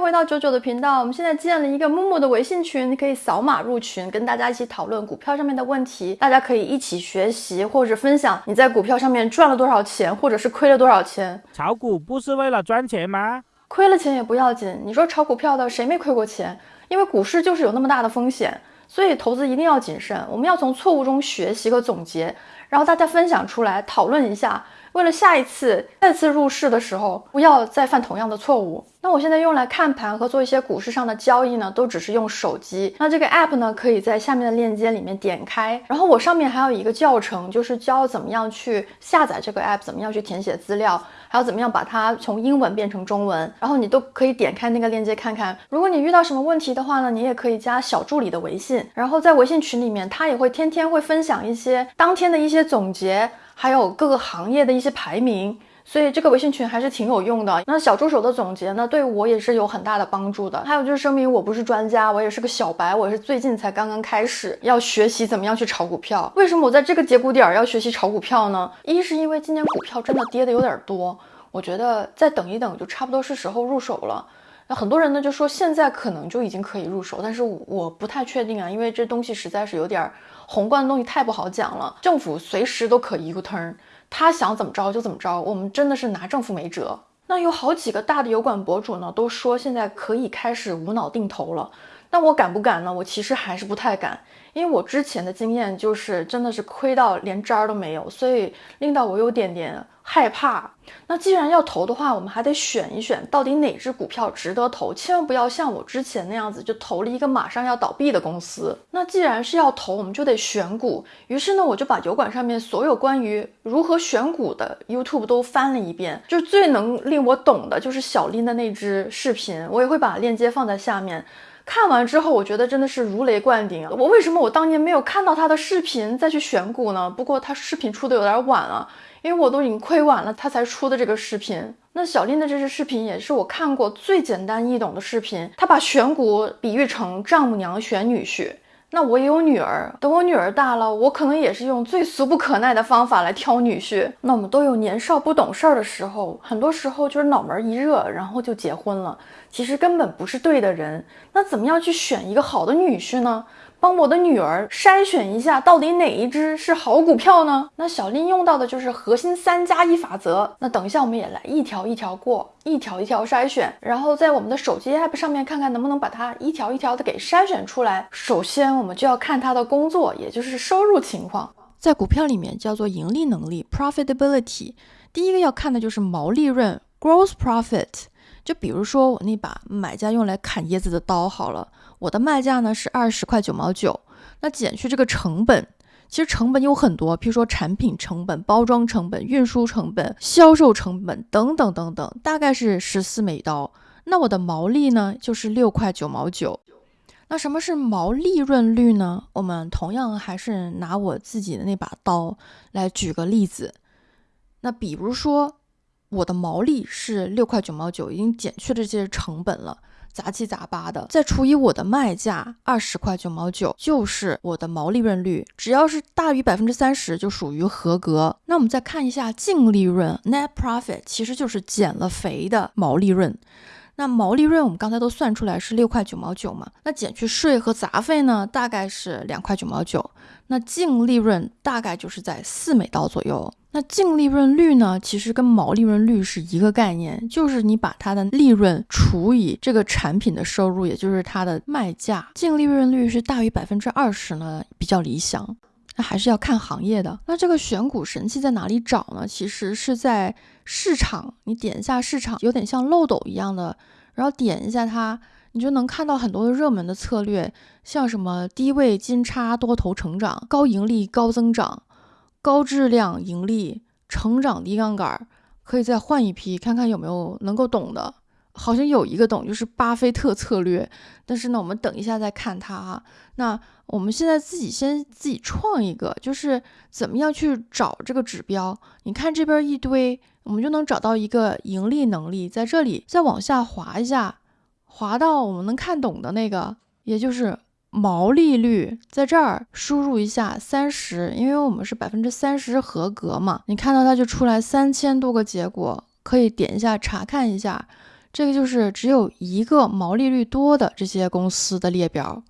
迎回到九九的频道。我们现在建了一个木木的微信群，你可以扫码入群，跟大家一起讨论股票上面的问题。大家可以一起学习，或者分享你在股票上面赚了多少钱，或者是亏了多少钱。炒股不是为了赚钱吗？亏了钱也不要紧。你说炒股票的谁没亏过钱？因为股市就是有那么大的风险，所以投资一定要谨慎。我们要从错误中学习和总结，然后大家分享出来讨论一下。为了下一次再次入市的时候，不要再犯同样的错误。那我现在用来看盘和做一些股市上的交易呢，都只是用手机。那这个 app 呢，可以在下面的链接里面点开，然后我上面还有一个教程，就是教怎么样去下载这个 app，怎么样去填写资料，还有怎么样把它从英文变成中文，然后你都可以点开那个链接看看。如果你遇到什么问题的话呢，你也可以加小助理的微信，然后在微信群里面，他也会天天会分享一些当天的一些总结，还有各个行业的一些排名。所以这个微信群还是挺有用的。那小助手的总结呢，对我也是有很大的帮助的。还有就是声明，我不是专家，我也是个小白，我是最近才刚刚开始要学习怎么样去炒股票。为什么我在这个节骨点儿要学习炒股票呢？一是因为今年股票真的跌的有点多，我觉得再等一等就差不多是时候入手了。那很多人呢就说现在可能就已经可以入手，但是我不太确定啊，因为这东西实在是有点宏观的东西太不好讲了，政府随时都可一个 turn。他想怎么着就怎么着，我们真的是拿政府没辙。那有好几个大的油管博主呢，都说现在可以开始无脑定投了。那我敢不敢呢？我其实还是不太敢，因为我之前的经验就是真的是亏到连渣儿都没有，所以令到我有点点。害怕，那既然要投的话，我们还得选一选，到底哪只股票值得投，千万不要像我之前那样子，就投了一个马上要倒闭的公司。那既然是要投，我们就得选股。于是呢，我就把油管上面所有关于如何选股的 YouTube 都翻了一遍，就最能令我懂的就是小林的那支视频，我也会把链接放在下面。看完之后，我觉得真的是如雷贯顶。我为什么我当年没有看到他的视频再去选股呢？不过他视频出的有点晚了。因为我都已经亏完了，他才出的这个视频。那小林的这支视频也是我看过最简单易懂的视频。他把选股比喻成丈母娘选女婿。那我也有女儿，等我女儿大了，我可能也是用最俗不可耐的方法来挑女婿。那我们都有年少不懂事儿的时候，很多时候就是脑门一热，然后就结婚了。其实根本不是对的人。那怎么样去选一个好的女婿呢？帮我的女儿筛选一下，到底哪一只是好股票呢？那小林用到的就是核心三加一法则。那等一下我们也来一条一条过，一条一条筛选，然后在我们的手机 app 上面看看能不能把它一条一条的给筛选出来。首先我们就要看它的工作，也就是收入情况，在股票里面叫做盈利能力 （profitability）。第一个要看的就是毛利润 （gross profit）。就比如说我那把买家用来砍椰子的刀好了。我的卖价呢是二十块九毛九，那减去这个成本，其实成本有很多，譬如说产品成本、包装成本、运输成本、销售成本等等等等，大概是十四美刀。那我的毛利呢就是六块九毛九。那什么是毛利润率呢？我们同样还是拿我自己的那把刀来举个例子。那比如说我的毛利是六块九毛九，已经减去了这些成本了。杂七杂八的，再除以我的卖价二十块九毛九，就是我的毛利润率。只要是大于百分之三十，就属于合格。那我们再看一下净利润 （net profit），其实就是减了肥的毛利润。那毛利润我们刚才都算出来是六块九毛九嘛？那减去税和杂费呢，大概是两块九毛九。那净利润大概就是在四美刀左右。那净利润率呢，其实跟毛利润率是一个概念，就是你把它的利润除以这个产品的收入，也就是它的卖价。净利润率是大于百分之二十呢，比较理想。那还是要看行业的。那这个选股神器在哪里找呢？其实是在市场，你点一下市场，有点像漏斗一样的，然后点一下它。你就能看到很多的热门的策略，像什么低位金叉多头成长、高盈利高增长、高质量盈利、成长低杠杆，可以再换一批看看有没有能够懂的。好像有一个懂，就是巴菲特策略。但是呢，我们等一下再看它哈。那我们现在自己先自己创一个，就是怎么样去找这个指标？你看这边一堆，我们就能找到一个盈利能力，在这里再往下滑一下。滑到我们能看懂的那个，也就是毛利率，在这儿输入一下三十，因为我们是百分之三十合格嘛。你看到它就出来三千多个结果，可以点一下查看一下，这个就是只有一个毛利率多的这些公司的列表，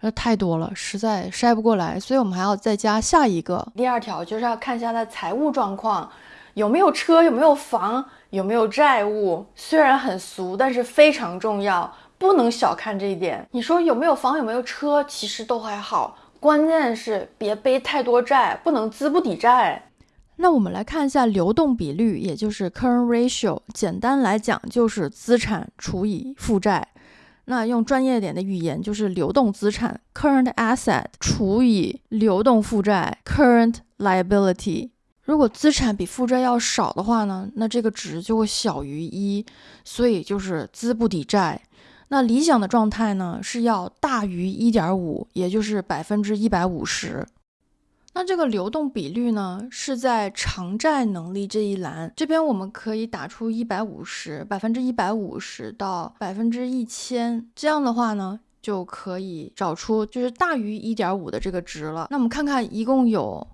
那太多了，实在筛不过来，所以我们还要再加下一个。第二条就是要看一下他财务状况，有没有车，有没有房，有没有债务。虽然很俗，但是非常重要，不能小看这一点。你说有没有房，有没有车，其实都还好，关键是别背太多债，不能资不抵债。那我们来看一下流动比率，也就是 current ratio。简单来讲，就是资产除以负债。那用专业点的语言，就是流动资产 current asset 除以流动负债 current liability。如果资产比负债要少的话呢，那这个值就会小于一，所以就是资不抵债。那理想的状态呢，是要大于一点五，也就是百分之一百五十。那这个流动比率呢，是在偿债能力这一栏，这边我们可以打出一百五十，百分之一百五十到百分之一千，这样的话呢，就可以找出就是大于一点五的这个值了。那我们看看，一共有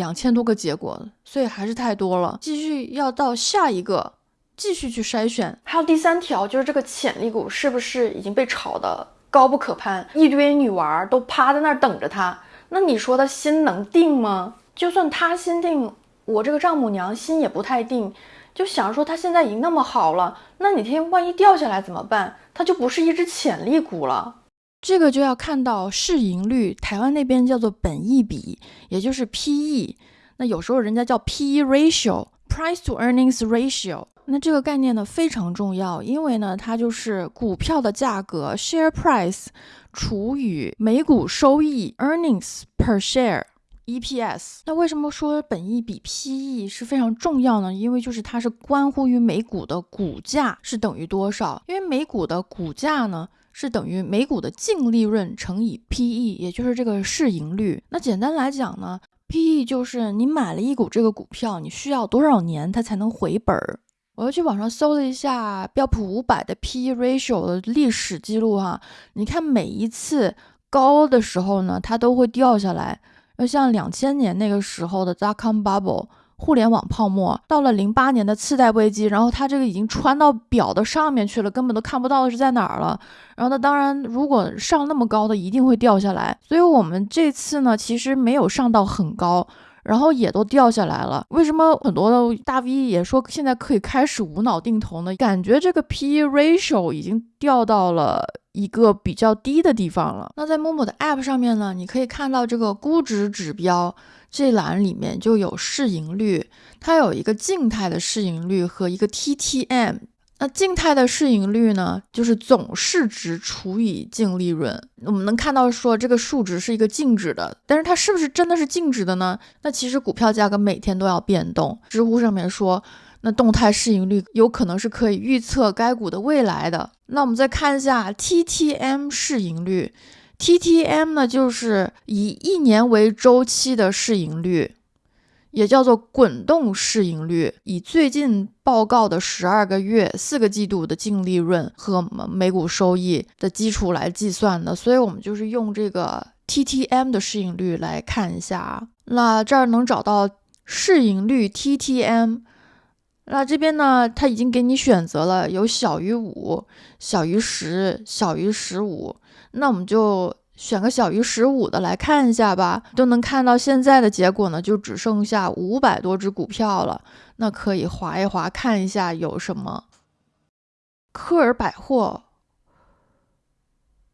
两千多个结果，所以还是太多了。继续要到下一个，继续去筛选。还有第三条，就是这个潜力股是不是已经被炒得高不可攀，一堆女娃都趴在那儿等着它。那你说他心能定吗？就算他心定，我这个丈母娘心也不太定，就想说他现在已经那么好了，那哪天万一掉下来怎么办？他就不是一只潜力股了。这个就要看到市盈率，台湾那边叫做本益比，也就是 P/E。那有时候人家叫 P/E ratio，Price to Earnings ratio。那这个概念呢非常重要，因为呢它就是股票的价格 share price 除以每股收益 earnings per share EPS。那为什么说本益比 PE 是非常重要呢？因为就是它是关乎于每股的股价是等于多少，因为每股的股价呢是等于每股的净利润乘以 PE，也就是这个市盈率。那简单来讲呢，PE 就是你买了一股这个股票，你需要多少年它才能回本儿。我又去网上搜了一下标普五百的 P/E ratio 的历史记录哈，你看每一次高的时候呢，它都会掉下来。要像两千年那个时候的 dot com bubble 互联网泡沫，到了零八年的次贷危机，然后它这个已经穿到表的上面去了，根本都看不到是在哪儿了。然后它当然如果上那么高的，一定会掉下来。所以我们这次呢，其实没有上到很高。然后也都掉下来了，为什么很多的大 V 也说现在可以开始无脑定投呢？感觉这个 P/E ratio 已经掉到了一个比较低的地方了。那在某某的 App 上面呢，你可以看到这个估值指标这栏里面就有市盈率，它有一个静态的市盈率和一个 TTM。那静态的市盈率呢，就是总市值除以净利润。我们能看到说这个数值是一个静止的，但是它是不是真的是静止的呢？那其实股票价格每天都要变动。知乎上面说，那动态市盈率有可能是可以预测该股的未来的。那我们再看一下 TTM 市盈率，TTM 呢就是以一年为周期的市盈率。也叫做滚动市盈率，以最近报告的十二个月、四个季度的净利润和每股收益的基础来计算的，所以我们就是用这个 TTM 的市盈率来看一下啊。那这儿能找到市盈率 TTM，那这边呢，它已经给你选择了有小于五、小于十、小于十五，那我们就。选个小于十五的来看一下吧，都能看到现在的结果呢，就只剩下五百多只股票了。那可以划一划看一下有什么。科尔百货，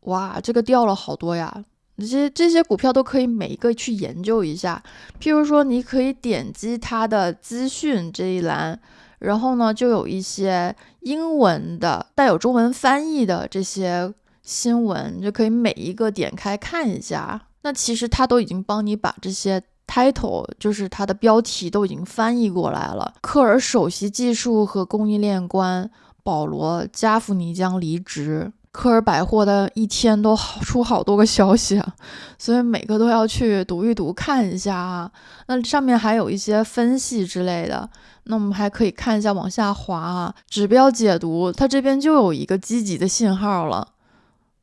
哇，这个掉了好多呀！这些这些股票都可以每一个去研究一下。譬如说，你可以点击它的资讯这一栏，然后呢，就有一些英文的带有中文翻译的这些。新闻你就可以每一个点开看一下，那其实他都已经帮你把这些 title，就是它的标题都已经翻译过来了。科尔首席技术和供应链官保罗加夫尼将离职。科尔百货的一天都好出好多个消息啊，所以每个都要去读一读看一下啊。那上面还有一些分析之类的，那我们还可以看一下往下滑啊，指标解读，它这边就有一个积极的信号了。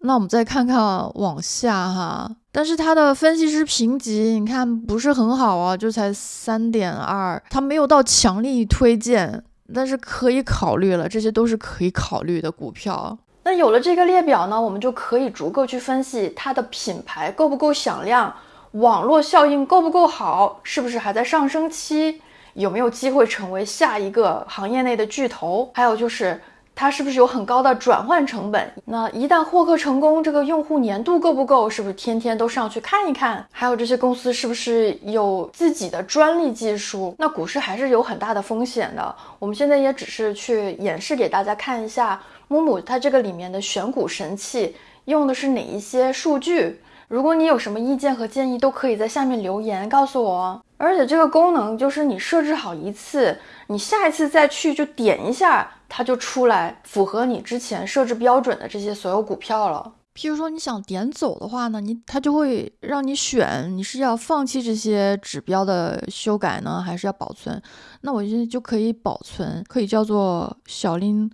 那我们再看看往下哈，但是它的分析师评级你看不是很好啊，就才三点二，它没有到强力推荐，但是可以考虑了，这些都是可以考虑的股票。那有了这个列表呢，我们就可以逐个去分析它的品牌够不够响亮，网络效应够不够好，是不是还在上升期，有没有机会成为下一个行业内的巨头，还有就是。它是不是有很高的转换成本？那一旦获客成功，这个用户粘度够不够？是不是天天都上去看一看？还有这些公司是不是有自己的专利技术？那股市还是有很大的风险的。我们现在也只是去演示给大家看一下，木木它这个里面的选股神器用的是哪一些数据。如果你有什么意见和建议，都可以在下面留言告诉我。而且这个功能就是你设置好一次，你下一次再去就点一下。它就出来符合你之前设置标准的这些所有股票了。譬如说你想点走的话呢，你它就会让你选，你是要放弃这些指标的修改呢，还是要保存？那我现在就可以保存，可以叫做小林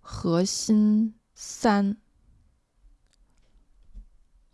核心三。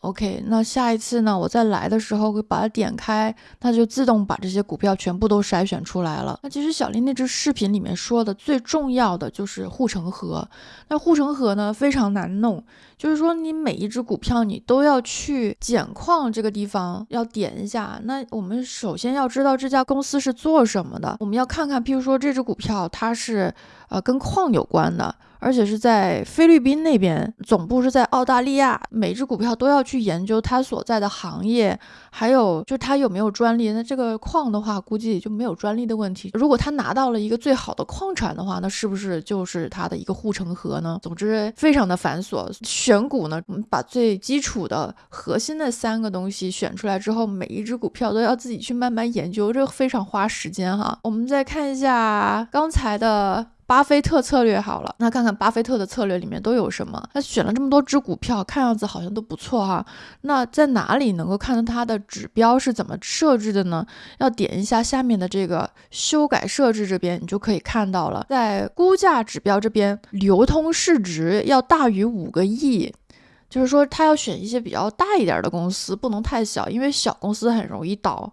OK，那下一次呢？我再来的时候会把它点开，它就自动把这些股票全部都筛选出来了。那其实小林那支视频里面说的最重要的就是护城河。那护城河呢非常难弄，就是说你每一只股票你都要去捡矿这个地方要点一下。那我们首先要知道这家公司是做什么的，我们要看看，譬如说这只股票它是呃跟矿有关的。而且是在菲律宾那边，总部是在澳大利亚。每只股票都要去研究它所在的行业，还有就它有没有专利。那这个矿的话，估计就没有专利的问题。如果他拿到了一个最好的矿产的话，那是不是就是它的一个护城河呢？总之，非常的繁琐。选股呢，我们把最基础的核心的三个东西选出来之后，每一只股票都要自己去慢慢研究，这非常花时间哈。我们再看一下刚才的。巴菲特策略好了，那看看巴菲特的策略里面都有什么？他选了这么多只股票，看样子好像都不错哈。那在哪里能够看到他的指标是怎么设置的呢？要点一下下面的这个修改设置这边，你就可以看到了，在估价指标这边，流通市值要大于五个亿，就是说他要选一些比较大一点的公司，不能太小，因为小公司很容易倒。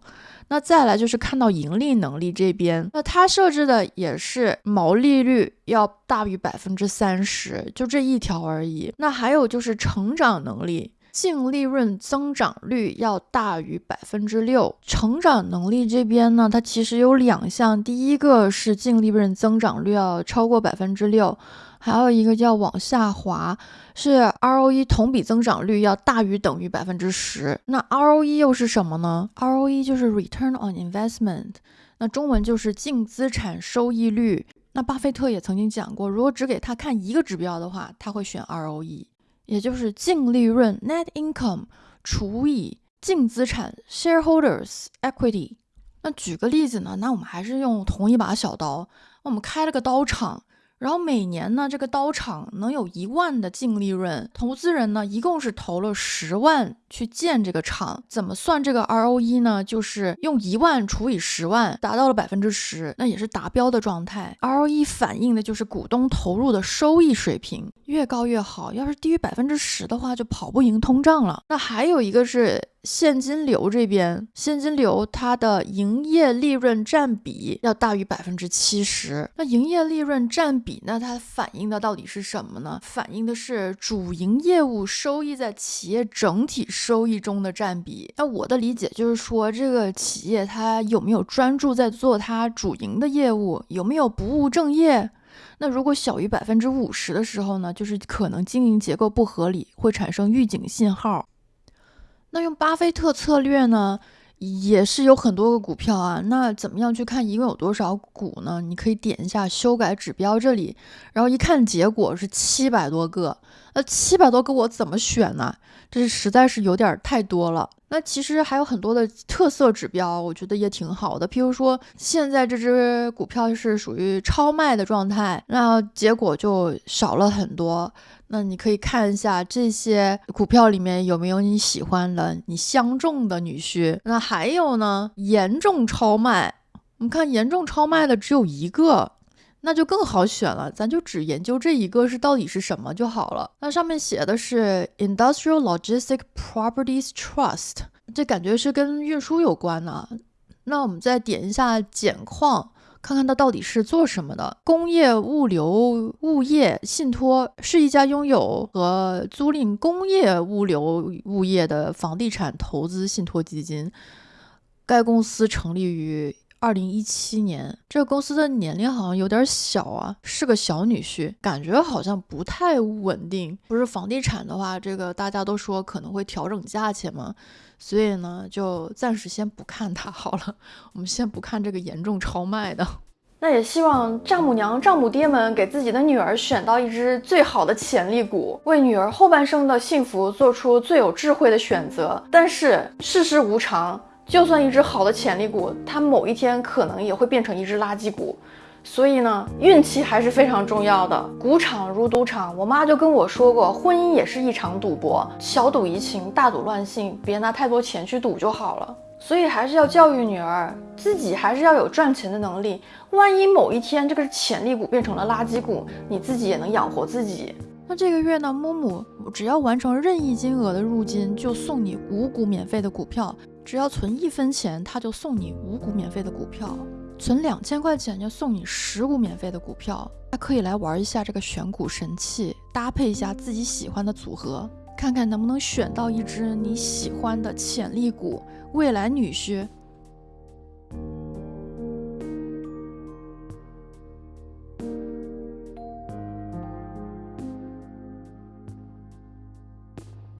那再来就是看到盈利能力这边，那它设置的也是毛利率要大于百分之三十，就这一条而已。那还有就是成长能力，净利润增长率要大于百分之六。成长能力这边呢，它其实有两项，第一个是净利润增长率要超过百分之六。还有一个叫往下滑，是 ROE 同比增长率要大于等于百分之十。那 ROE 又是什么呢？ROE 就是 Return on Investment，那中文就是净资产收益率。那巴菲特也曾经讲过，如果只给他看一个指标的话，他会选 ROE，也就是净利润 Net Income 除以净资产 Shareholders Equity。那举个例子呢？那我们还是用同一把小刀，我们开了个刀厂。然后每年呢，这个刀厂能有一万的净利润，投资人呢一共是投了十万去建这个厂，怎么算这个 ROE 呢？就是用一万除以十万，达到了百分之十，那也是达标的状态。ROE 反映的就是股东投入的收益水平，越高越好。要是低于百分之十的话，就跑不赢通胀了。那还有一个是。现金流这边，现金流它的营业利润占比要大于百分之七十。那营业利润占比，那它反映的到底是什么呢？反映的是主营业务收益在企业整体收益中的占比。那我的理解就是说，这个企业它有没有专注在做它主营的业务，有没有不务正业？那如果小于百分之五十的时候呢，就是可能经营结构不合理，会产生预警信号。那用巴菲特策略呢，也是有很多个股票啊。那怎么样去看一共有多少股呢？你可以点一下修改指标这里，然后一看结果是七百多个。那七百多个我怎么选呢？这是实在是有点太多了。那其实还有很多的特色指标，我觉得也挺好的。譬如说，现在这只股票是属于超卖的状态，那结果就少了很多。那你可以看一下这些股票里面有没有你喜欢的、你相中的女婿。那还有呢，严重超卖，我们看严重超卖的只有一个，那就更好选了，咱就只研究这一个是到底是什么就好了。那上面写的是 Industrial Logistic Properties Trust，这感觉是跟运输有关呢。那我们再点一下捡矿。看看它到底是做什么的。工业物流物业信托是一家拥有和租赁工业物流物业的房地产投资信托基金。该公司成立于。二零一七年，这个公司的年龄好像有点小啊，是个小女婿，感觉好像不太稳定。不是房地产的话，这个大家都说可能会调整价钱嘛，所以呢，就暂时先不看它好了。我们先不看这个严重超卖的。那也希望丈母娘、丈母爹们给自己的女儿选到一只最好的潜力股，为女儿后半生的幸福做出最有智慧的选择。但是世事无常。就算一只好的潜力股，它某一天可能也会变成一只垃圾股，所以呢，运气还是非常重要的。股场如赌场，我妈就跟我说过，婚姻也是一场赌博，小赌怡情，大赌乱性，别拿太多钱去赌就好了。所以还是要教育女儿，自己还是要有赚钱的能力。万一某一天这个潜力股变成了垃圾股，你自己也能养活自己。那这个月呢，木木只要完成任意金额的入金，就送你五股免费的股票。只要存一分钱，他就送你五股免费的股票；存两千块钱就送你十股免费的股票。还可以来玩一下这个选股神器，搭配一下自己喜欢的组合，看看能不能选到一只你喜欢的潜力股。未来女婿